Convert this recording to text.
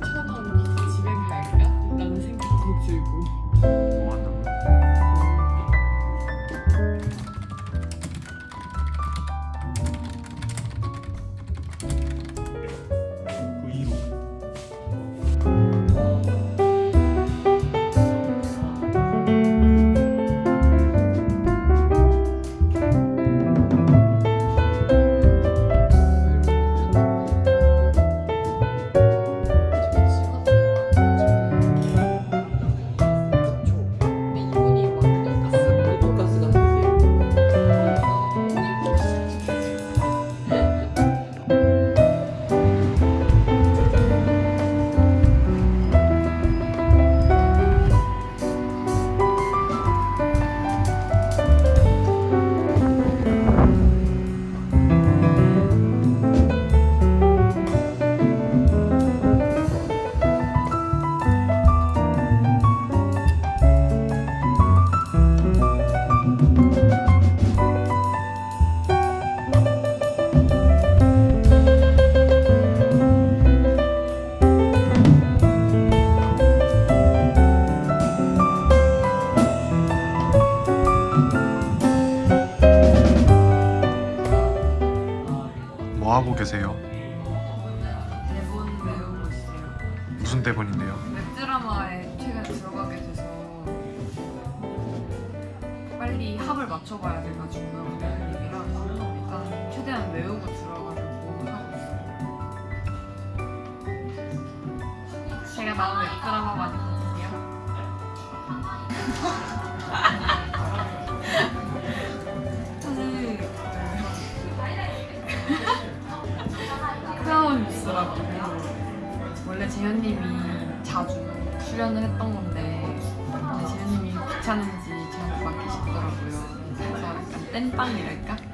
천원 집에 갈까? 라는 생각도 들고 계세요? 대본 외우고 있어요. 무슨 대본인데요? 웹드라마에 최근에 들어가게 돼서 빨리 합을 맞춰봐야 돼가지고 그런 얘기랑 일단 최대한 외우고 들어가려고 하고 있어요. 제가 나온 웹드라마 많이 보세요. 뉴스라고 원래 재현님이 자주 출연을 했던 건데 재현님이 귀찮은지 저한테 맡기시더라고요. 그래서 약간 땜빵이랄까?